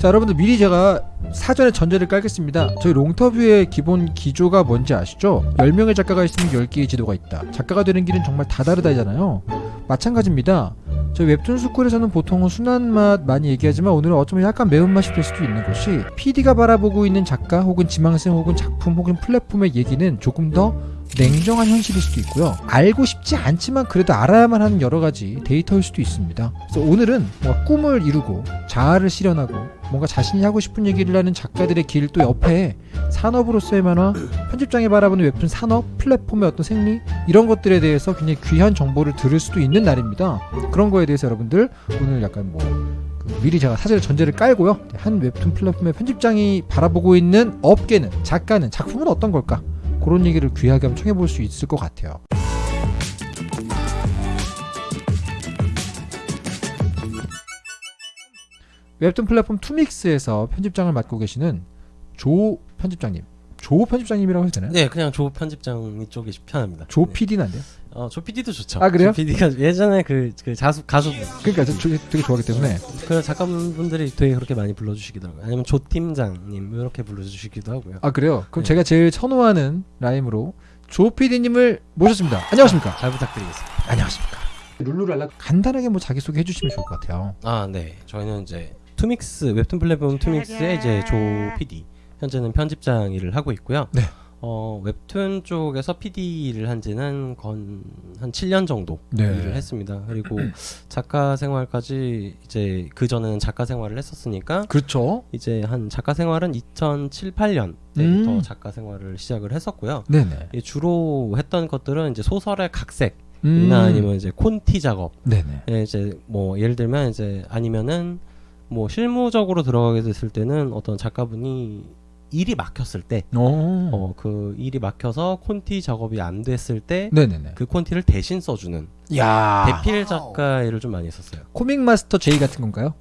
자 여러분들 미리 제가 사전에 전제를 깔겠습니다 저희 롱터뷰의 기본 기조가 뭔지 아시죠? 10명의 작가가 있으면 10개의 지도가 있다 작가가 되는 길은 정말 다 다르다잖아요 마찬가지입니다 저희 웹툰 스쿨에서는 보통은 순한 맛 많이 얘기하지만 오늘은 어쩌면 약간 매운맛이 될 수도 있는 것이 PD가 바라보고 있는 작가 혹은 지망생 혹은 작품 혹은 플랫폼의 얘기는 조금 더 냉정한 현실일 수도 있고요. 알고 싶지 않지만 그래도 알아야만 하는 여러 가지 데이터일 수도 있습니다. 그래서 오늘은 뭔가 꿈을 이루고 자아를 실현하고 뭔가 자신이 하고 싶은 얘기를 하는 작가들의 길 또 옆에 산업으로서의 만화, 편집장이 바라보는 웹툰 산업, 플랫폼의 어떤 생리 이런 것들에 대해서 굉장히 귀한 정보를 들을 수도 있는 날입니다. 그런 거에 대해서 여러분들 오늘 약간 뭐그 미리 제가 사전에 전제를 깔고요. 한 웹툰 플랫폼의 편집장이 바라보고 있는 업계는 작가는 작품은 어떤 걸까? 그런 얘기를 귀하게 한번 청해 볼 수 있을 것 같아요. 웹툰 플랫폼 투믹스에서 편집장을 맡고 계시는 조 편집장님. 조 편집장님이라고 해도 되나요? 네, 그냥 조 편집장 이쪽이 편합니다. 조 네. PD는 안 돼요? 어, 조 PD도 좋죠. 아, 그래요? 조 PD가 예전에 그, 그 가수 가수 그러니까 저, 저 되게 좋아하기 때문에 그 작가분들이 되게 그렇게 많이 불러주시더라고요. 아니면 조 팀장님 이렇게 불러주시기도 하고요. 아 그래요? 그럼 네. 제가 제일 선호하는 라임으로 조 PD님을 모셨습니다. 안녕하십니까? 잘 부탁드리겠습니다. 안녕하십니까? 룰루랄라 간단하게 뭐 자기 소개 해주시면 좋을 것 같아요. 아, 네. 저희는 이제 투믹스 웹툰 플랫폼 투믹스의 이제 조 PD 현재는 편집장 일을 하고 있고요. 네. 어, 웹툰 쪽에서 PD를 한 지는 건 한 7년 정도 네. 일을 했습니다. 그리고 작가 생활까지 이제 그 전에는 작가 생활을 했었으니까 그렇죠. 이제 한 작가 생활은 2007, 8년 때부터 음. 작가 생활을 시작을 했었고요. 네네. 이 주로 했던 것들은 이제 소설의 각색 이나 음. 아니면 이제 콘티 작업 네네. 예, 이제 뭐 예를 들면 이제 아니면은 뭐 실무적으로 들어가게 됐을 때는 어떤 작가분이 일이 막혔을 때, 오. 어그 일이 막혀서 콘티 작업이 안 됐을 때, 네네네. 그 콘티를 대신 써주는 야. 대필 작가 일을 좀 많이 했었어요. 코믹 마스터 J 같은 건가요?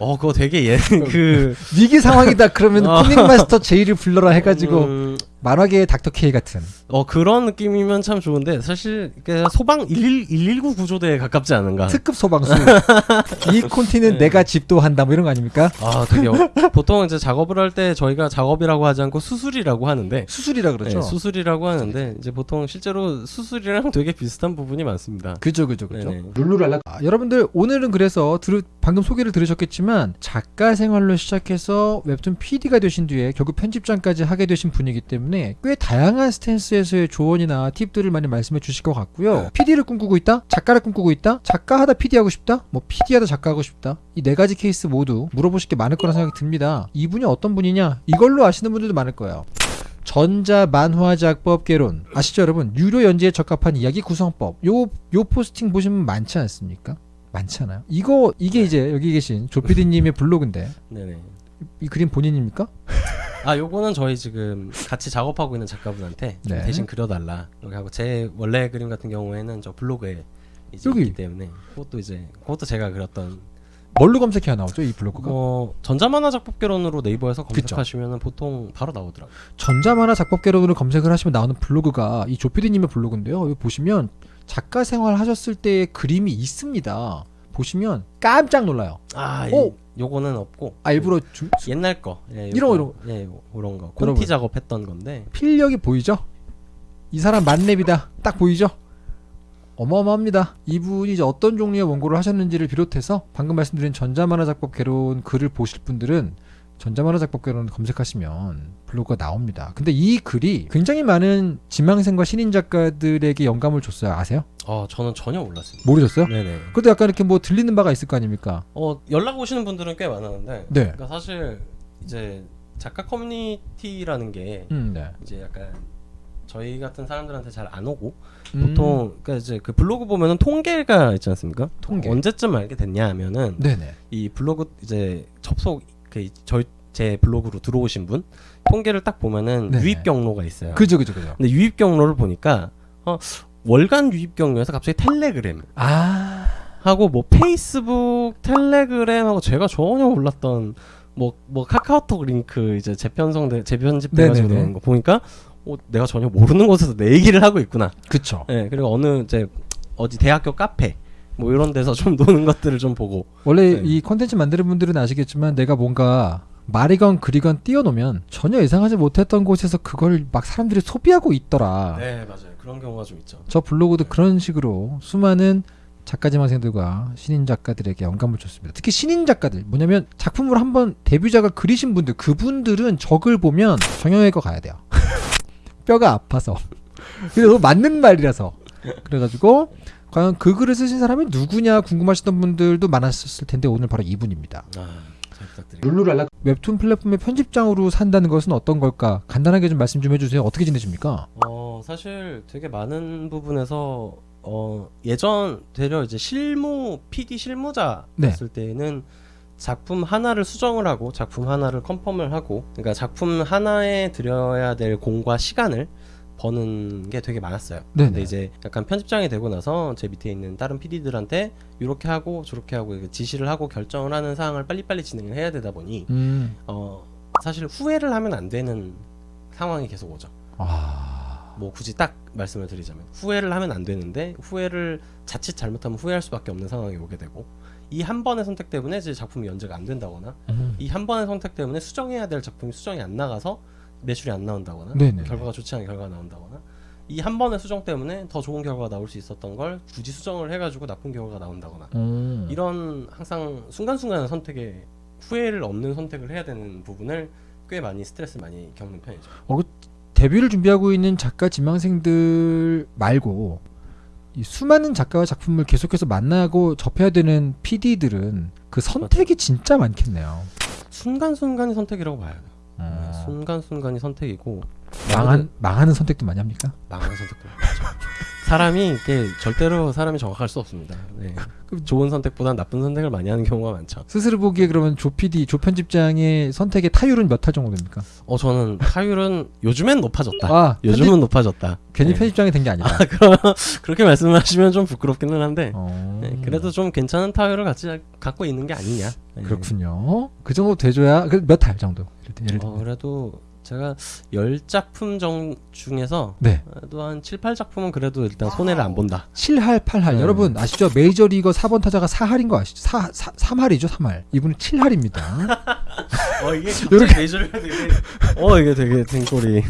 어 그거 되게 예 그 위기 상황이다 그러면 어. 코믹 마스터 J를 불러라 해가지고 음, 만화계의 닥터 K 같은. 어 그런 느낌이면 참 좋은데 사실 그 소방 1 119 구조대에 가깝지 않은가? 특급 소방수. 이 콘티는 네. 내가 집도 한다 뭐 이런 거 아닙니까? 아 되게 어, 보통 이제 작업을 할 때 저희가 작업이라고 하지 않고 수술이라고 하는데 수술이라 그러죠. 네, 수술이라고 하는데 이제 보통 실제로 수술이랑 되게 비슷한 부분이 많습니다. 그죠 그죠 그죠. 룰루랄라. 아, 여러분들 오늘은 그래서 들, 방금 소개를 들으셨겠지만 작가 생활로 시작해서 웹툰 PD가 되신 뒤에 결국 편집장까지 하게 되신 분이기 때문에 꽤 다양한 스탠스에서의 조언이나 팁들을 많이 말씀해 주실 것 같고요. PD를 꿈꾸고 있다, 작가를 꿈꾸고 있다, 작가 하다 PD 하고 싶다, 뭐 PD 하다 작가 하고 싶다. 이 네 가지 케이스 모두 물어보실 게 많을 거라 생각이 듭니다. 이분이 어떤 분이냐? 이걸로 아시는 분들도 많을 거예요. 전자 만화 작법 개론 아시죠 여러분 유료 연재에 적합한 이야기 구성법 요 요 포스팅 보시면 많지 않습니까 많잖아요 이거 이게 이제 여기 계신 조피디님의 블로그인데 네네. 이 그림 본인입니까 아 요거는 저희 지금 같이 작업하고 있는 작가분한테 좀 네. 대신 그려달라 여기 하고 제 원래 그림 같은 경우에는 저 블로그에 이제 여기. 있기 때문에 그것도 이제 그것도 제가 그렸던 뭘로 검색해야 나오죠 이 블로그가 뭐 전자만화 작법개론으로 네이버에서 그쵸. 검색하시면은 보통 바로 나오더라고요. 전자 만화 작법 개론으로 검색을 하시면 나오는 블로그가 이 조피디님의 블로그인데요 여기 보시면 작가 생활 하셨을 때의 그림이 있습니다 보시면 깜짝 놀라요 아 오! 이, 요거는 없고 아 일부러 좀 옛날 거 예, 이런 거, 요거, 예 요- 요런 거 여러분. 콘티 작업했던 건데 필력이 보이죠? 이 사람 만렙이다. 딱 보이죠? 어마어마합니다. 이분이 이제 어떤 종류의 원고를 하셨는지를 비롯해서 방금 말씀드린 전자만화 작법 개론 글을 보실 분들은 전자만화 작법 개론 검색하시면 블로그가 나옵니다. 근데 이 글이 굉장히 많은 지망생과 신인 작가들에게 영감을 줬어요. 아세요? 어 저는 전혀 몰랐습니다. 모르셨어요? 네네. 그래도 약간 이렇게 뭐 들리는 바가 있을 거 아닙니까? 어 연락 오시는 분들은 꽤 많았는데 네. 그러니까 사실 이제 작가 커뮤니티라는 게 음, 네. 이제 약간 저희 같은 사람들한테 잘 안 오고 음, 보통 그러니까 이제 그 블로그 보면은 통계가 있지 않습니까? 통계. 언제쯤 알게 됐냐 하면은 네네. 이 블로그 이제 접속 그 저희 제 블로그로 들어오신 분 통계를 딱 보면은 네네. 유입 경로가 있어요. 그죠, 그죠, 그죠. 근데 유입 경로를 보니까 어 월간 유입 경로에서 갑자기 텔레그램 아, 하고 뭐 페이스북, 텔레그램 하고 제가 전혀 몰랐던 뭐 뭐 카카오톡 링크 이제 재편성돼 재편집돼가지고. 나오는 거 보니까 어, 내가 전혀 모르는 곳에서 내 얘기를 하고 있구나. 그쵸. 예 그리고 어느 이제 어디 대학교 카페 뭐 이런 데서 좀 노는 것들을 좀 보고 원래 네. 이 콘텐츠 만드는 분들은 아시겠지만 내가 뭔가 말이건 글이건 띄워놓으면 전혀 예상하지 못했던 곳에서 그걸 막 사람들이 소비하고 있더라. 네 맞아요 그런 경우가 좀 있죠. 저 블로그도 그런 식으로 수많은 작가 지망생들과 신인 작가들에게 영감을 줬습니다. 특히 신인 작가들 뭐냐면 작품을 한번 데뷔작을 그리신 분들 그분들은 적을 보면 정형외과 가야 돼요. 뼈가 아파서. 그래서 맞는 말이라서. 그래가지고 과연 그 글을 쓰신 사람이 누구냐 궁금하시던 분들도 많았을 텐데 오늘 바로 이분입니다. 아, 잘 부탁드립니다. 룰루랄라 웹툰 플랫폼의 편집장으로 산다는 것은 어떤 걸까? 간단하게 좀 말씀 좀 해주세요. 어떻게 지내십니까? 어 사실 되게 많은 부분에서 어 예전 되려 이제 실무 PD 실무자였을 네. 때는 작품 하나를 수정을 하고 작품 하나를 컨펌을 하고 그러니까 작품 하나에 들여야 될 공과 시간을 버는 게 되게 많았어요. 네네. 근데 이제 약간 편집장이 되고 나서 제 밑에 있는 다른 PD들한테 이렇게 하고 저렇게 하고 지시를 하고 결정을 하는 사항을 빨리빨리 진행을 해야 되다 보니 음, 어 사실 후회를 하면 안 되는 상황이 계속 오죠. 아, 뭐 굳이 딱 말씀을 드리자면 후회를 하면 안 되는데 후회를 자칫 잘못하면 후회할 수밖에 없는 상황이 오게 되고 이 한 번의 선택 때문에 제 작품이 연재가 안 된다거나 음. 이한 번의 선택 때문에 수정해야 될 작품이 수정이 안 나가서 매출이 안 나온다거나 네네. 결과가 좋지 않은 결과가 나온다거나 이 한 번의 수정 때문에 더 좋은 결과가 나올 수 있었던 걸 굳이 수정을 해가지고 나쁜 결과가 나온다거나 음. 이런 항상 순간순간의 선택에 후회를 없는 선택을 해야 되는 부분을 꽤 많이 스트레스 많이 겪는 편이죠. 데뷔를 준비하고 있는 작가 지망생들 말고 이 수많은 작가와 작품을 계속해서 만나고 접해야 되는 PD들은 그 선택이 진짜 많겠네요. 순간순간이 선택이라고 봐야 돼요. 네, 어, 순간순간이 선택이고 망한 망하는 선택도 많이 합니까? 망하는 선택도 많죠. 사람이 이게 절대로 사람이 정확할 수 없습니다. 네. 좋은 선택보다 나쁜 선택을 많이 하는 경우가 많죠. 스스로 보기에 그러면 조 PD, 조 편집장의 선택의 타율은 몇할 정도 됩니까? 어 저는 타율은 요즘엔 높아졌다. 아, 요즘은 편집- 높아졌다. 괜히 네. 편집장이 된 게 아니다. 아, 그럼 그렇게 말씀하시면 좀 부끄럽기는 한데 어, 네, 그래도 좀 괜찮은 타율을 같이 갖고 있는 게 아니냐. 네. 그렇군요. 그 정도 돼줘야 몇할 정도. 예를, 들- 어, 들면. 그래도 제가 열 작품 정 중에서 네. 그래도 한 7, 8작품은 그래도 일단 손해를 안 본다. 7할, 8할. 네. 여러분 아시죠? 메이저리거 4번 타자가 4할인 거 아시죠? 4, 4, 3할이죠, 3할. 이분은 7할입니다. 어 이게 요렇게- 메이저리가 되게 어 이게 되게 등골이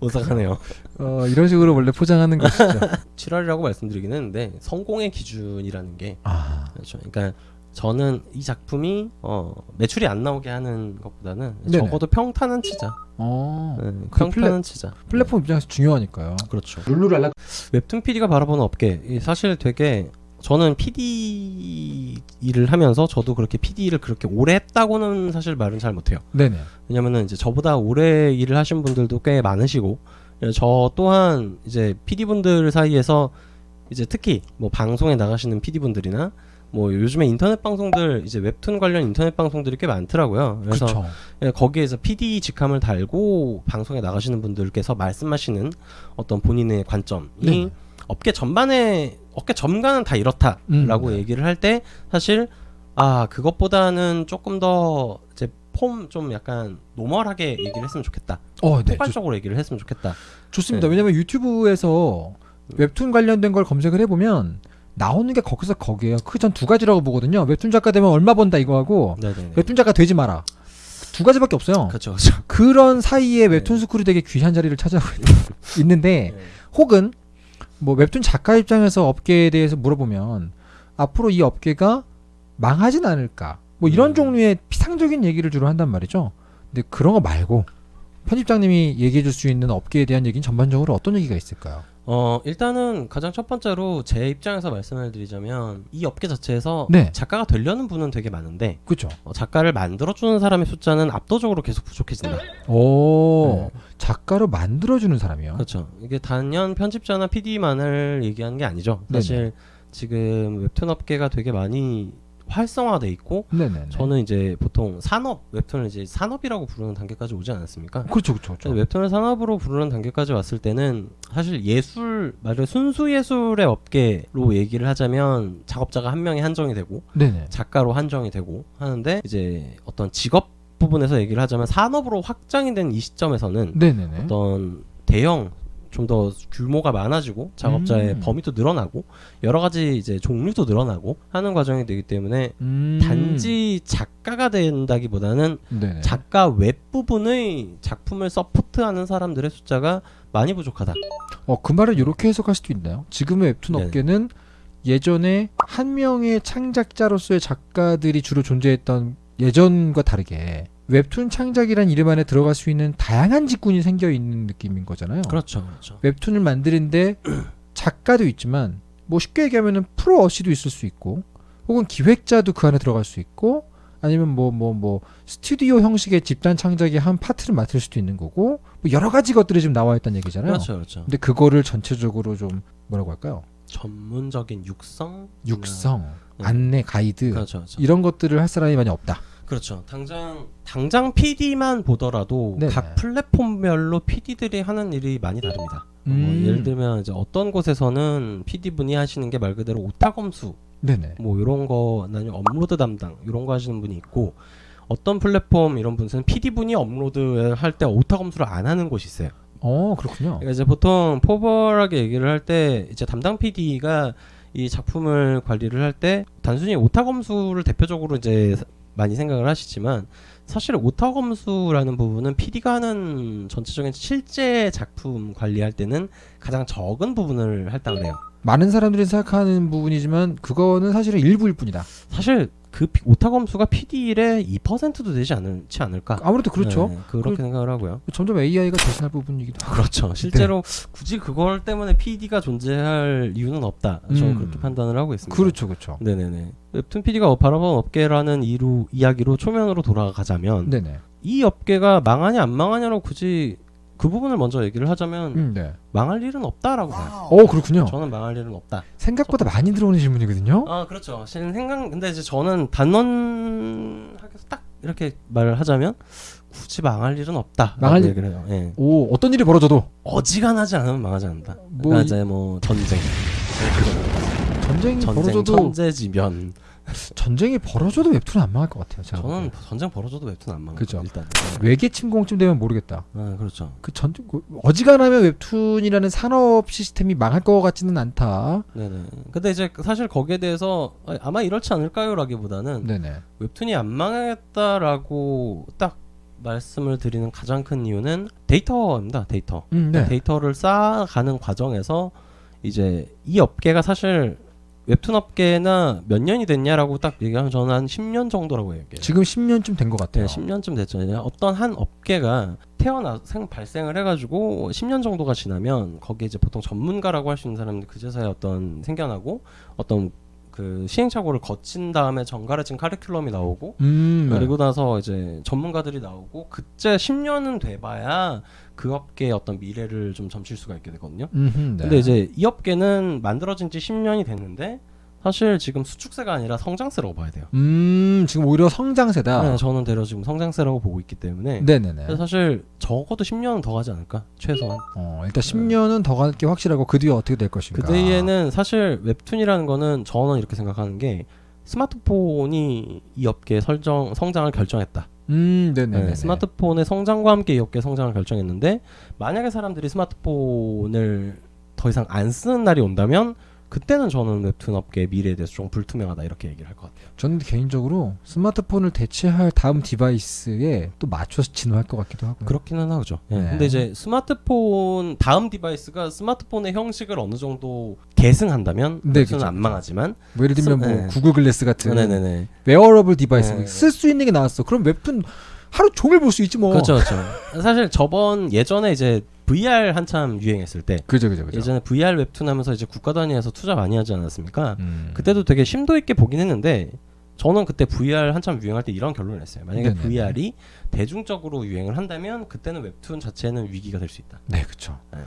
오싹하네요. 어, 이런 식으로 원래 포장하는 것이죠. 7할이라고 말씀드리긴 했는데 성공의 기준이라는 게 아, 그렇죠. 그러니까 저는 이 작품이 어, 매출이 안 나오게 하는 것보다는 네네. 적어도 평타는 치자. 어. 네, 그 평타는 치자. 플랫폼 입장에서 중요하니까요. 그렇죠. 룰루랄라. 웹툰 PD가 바라보는 업계 이 사실 되게 저는 PD 일을 하면서 저도 그렇게 PD 일을 그렇게 오래 했다고는 사실 말은 잘 못해요. 네네. 왜냐면은 이제 저보다 오래 일을 하신 분들도 꽤 많으시고 예, 저 또한 이제 PD 분들 사이에서 이제 특히 뭐 방송에 나가시는 PD 분들이나 뭐 요즘에 인터넷 방송들 이제 웹툰 관련 인터넷 방송들이 꽤 많더라고요. 그래서 그렇죠. 예, 거기에서 PD 직함을 달고 방송에 나가시는 분들께서 말씀하시는 어떤 본인의 관점이 네. 업계 전반에 업계 전반은 다 이렇다라고 음, 네. 얘기를 할 때 사실 아 그것보다는 조금 더 이제 폼 좀 약간 normal하게 얘기를 했으면 좋겠다. 어, 네. 좋, 포괄적으로 얘기를 했으면 좋겠다. 좋습니다. 네. 왜냐면 유튜브에서 웹툰 관련된 걸 검색을 해보면 나오는 게 거기서 거기에요. 그 전 두 가지라고 보거든요. 웹툰 작가 되면 얼마 번다 이거 하고 네네네. 웹툰 작가 되지 마라. 두 가지밖에 없어요. 그렇죠, 그렇죠. 그런 사이에 네. 웹툰 스쿨이 되게 귀한 자리를 차지하고 있- 있는데 네. 혹은 뭐 웹툰 작가 입장에서 업계에 대해서 물어보면 앞으로 이 업계가 망하진 않을까 뭐 이런 음. 종류의 피상적인 얘기를 주로 한단 말이죠. 근데 그런 거 말고 편집장님이 얘기해 줄 수 있는 업계에 대한 얘기는 전반적으로 어떤 얘기가 있을까요? 어 일단은 가장 첫 번째로 제 입장에서 말씀을 드리자면 이 업계 자체에서 네. 작가가 되려는 분은 되게 많은데 그렇죠. 어, 작가를 만들어주는 사람의 숫자는 압도적으로 계속 부족해진다. 오 네. 작가로 만들어주는 사람이요. 그렇죠. 이게 단연 편집자나 PD만을 얘기하는 게 아니죠. 사실 지금 웹툰 업계가 되게 많이 활성화돼 있고 네네. 저는 이제 보통 산업 웹툰을 이제 산업이라고 부르는 단계까지 오지 않았습니까? 그렇죠, 그렇죠. 그렇죠. 웹툰을 산업으로 부르는 단계까지 왔을 때는 사실 예술 말 그대로 순수 예술의 업계로 얘기를 하자면 작업자가 한 명이 한정이 되고 네네. 작가로 한정이 되고 하는데 이제 어떤 직업 부분에서 얘기를 하자면 산업으로 확장이 된 이 시점에서는 네네네. 어떤 대형 좀 더 규모가 많아지고 작업자의 음. 범위도 늘어나고 여러 가지 이제 종류도 늘어나고 하는 과정이 되기 때문에 음. 단지 작가가 된다기보다는 네네. 작가 웹 부분의 작품을 support하는 사람들의 숫자가 많이 부족하다. 어, 그 말을 이렇게 해석할 수도 있나요? 지금의 웹툰 네. 업계는 예전에 한 명의 창작자로서의 작가들이 주로 존재했던 예전과 다르게 웹툰 창작이란 이름 안에 들어갈 수 있는 다양한 직군이 생겨 있는 느낌인 거잖아요. 그렇죠, 그렇죠. 웹툰을 만드는데 작가도 있지만 뭐 쉽게 얘기하면은 프로 어시도 있을 수 있고 혹은 기획자도 그 안에 들어갈 수 있고 아니면 뭐뭐 뭐 스튜디오 형식의 집단 창작의 한 파트를 맡을 수도 있는 거고 뭐 여러 가지 것들이 지금 나와 있다는 얘기잖아요. 그렇죠, 그렇죠. 근데 그거를 전체적으로 좀 뭐라고 할까요? 전문적인 육성, 육성, 네. 안내, 가이드 그렇죠, 그렇죠. 이런 것들을 할 사람이 많이 없다. 그렇죠. 당장 당장 PD만 보더라도 네네. 각 플랫폼별로 PD들이 하는 일이 많이 다릅니다. 뭐 음. 예를 들면 이제 어떤 곳에서는 PD 분이 하시는 게 말 그대로 오타 검수 네네. 뭐 이런 거 아니면 업로드 담당 이런 거 하시는 분이 있고 어떤 플랫폼 이런 분은 PD 분이 업로드 할 때 오타 검수를 안 하는 곳이 있어요. 어 그렇군요. 그러니까 이제 보통 formal하게 얘기를 할 때 이제 담당 PD가 이 작품을 관리를 할 때 단순히 오타 검수를 대표적으로 이제 많이 생각을 하시지만 사실 오타 검수라는 부분은 PD가 하는 전체적인 실제 작품 관리할 때는 가장 적은 부분을 할당을 해요. 많은 사람들이 생각하는 부분이지만 그거는 사실은 일부일 뿐이다. 사실 그 피- 오타 검수가 PD 일의 2%도 되지 않지 않을까? 아무래도 그렇죠. 네, 그렇게 그- 생각을 하고요. 점점 AI가 대신할 부분이기도 하고. 그렇죠. 실제로 굳이 그걸 때문에 PD가 존재할 이유는 없다. 저는 음. 그렇게 판단을 하고 있습니다. 그렇죠, 그렇죠. 네네네. 웹툰 PD가 바라본 업계라는 이루 이야기로 초면으로 돌아가자면 네네. 이 업계가 망하냐 안 망하냐로 굳이 그 부분을 먼저 얘기를 하자면 음, 네. 망할 일은 없다라고 봐요. 어 그렇군요. 저는 망할 일은 없다. 생각보다 많이 들어오는 질문이거든요. 아 그렇죠. 실은 생각 근데 이제 저는 단언하게서 딱 이렇게 말을 하자면 굳이 망할 일은 없다. 망할 일- 해요. 예. 오 어떤 일이 벌어져도 어지간하지 않으면 망하지 않는다. 뭐 그러니까 이- 이제 뭐 전쟁, 전쟁이 전쟁, 벌어져도 천재지변. 전쟁이 벌어져도 웹툰은 안 망할 것 같아요. 제가 저는 보기엔. 전쟁 벌어져도 웹툰 안 망해요. 그죠. 일단. 외계 침공쯤 되면 모르겠다. 아 그렇죠. 그전 어지간하면 웹툰이라는 산업 시스템이 망할 것 같지는 않다. 네네. 근데 이제 사실 거기에 대해서 아, 아마 이렇지 않을까요라기보다는 네네. 웹툰이 안 망했다라고 딱 말씀을 드리는 가장 큰 이유는 데이터입니다. 데이터. 음, 네. 데이터를 쌓아가는 과정에서 이제 이 업계가 사실 웹툰 업계나 몇 년이 됐냐라고 딱 얘기하면 저는 한 10년 정도라고 얘기해요. 지금 10년쯤 된 것 같아요. 네, 10년쯤 됐죠. 어떤 한 업계가 태어나 생 발생을 해가지고 10년 정도가 지나면 거기에 이제 보통 전문가라고 할 수 있는 사람들 그제서야 어떤 생겨나고 어떤 그 시행착오를 거친 다음에 정갈해진 카리큘럼이 나오고 음, 네. 그리고 나서 이제 전문가들이 나오고 그때 10년은 돼봐야 그 업계의 어떤 미래를 좀 점칠 수가 있게 되거든요. 음흠, 네. 근데 이제 이 업계는 만들어진 지 10년이 됐는데 사실 지금 수축세가 아니라 성장세라고 봐야 돼요. 음 지금 오히려 성장세다. 네, 저는 대려 지금 성장세라고 보고 있기 때문에 네네네. 사실 적어도 10년은 더 가지 않을까 최소한 어, 일단 10년은 더갈게 확실하고 그 뒤에 어떻게 될 것인가. 그 뒤에는 사실 웹툰이라는 거는 저는 이렇게 생각하는 게 스마트폰이 이 업계의 설정 성장을 결정했다. 음, 네네네. 네, 스마트폰의 성장과 함께 이 업계의 성장을 결정했는데 만약에 사람들이 스마트폰을 더 이상 안 쓰는 날이 온다면 그때는 저는 웹툰 업계의 미래에 대해서 좀 불투명하다 이렇게 얘기를 할 것 같아요. 저는 개인적으로 스마트폰을 대체할 다음 device에 또 맞춰서 진화할 것 같기도 하고요. 그렇기는 하죠. 예. 네. 근데 이제 스마트폰 다음 device가 스마트폰의 형식을 어느 정도 계승한다면 네, 웹툰은 그쵸, 안 망하지만 뭐 예를 들면 뭐 네. 구글 글래스 같은 네네네. wearable device 네. 쓸수 있는 게 나왔어. 그럼 웹툰 하루 종일 볼 수 있지 뭐. 그렇죠, 그렇죠. 사실 저번 예전에 이제 VR 한참 유행했을 때 그죠, 그죠, 그죠. 예전에 VR 웹툰 하면서 이제 국가 단위에서 투자 많이 하지 않았습니까? 음. 그때도 되게 심도 있게 보긴 했는데 저는 그때 VR 한참 유행할 때 이런 결론을 냈어요. 만약에 네네네. VR이 대중적으로 유행을 한다면 그때는 웹툰 자체는 위기가 될 수 있다. 네, 그렇죠. 네.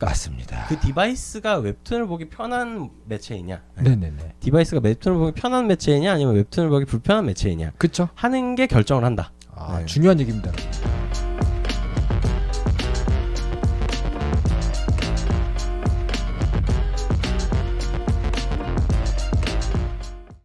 맞습니다. 그 device가 웹툰을 보기 편한 매체이냐? 네네네. device가 웹툰을 보기 편한 매체이냐 아니면 웹툰을 보기 불편한 매체이냐 그렇죠. 하는 게 결정을 한다. 아, 네. 중요한 얘기입니다.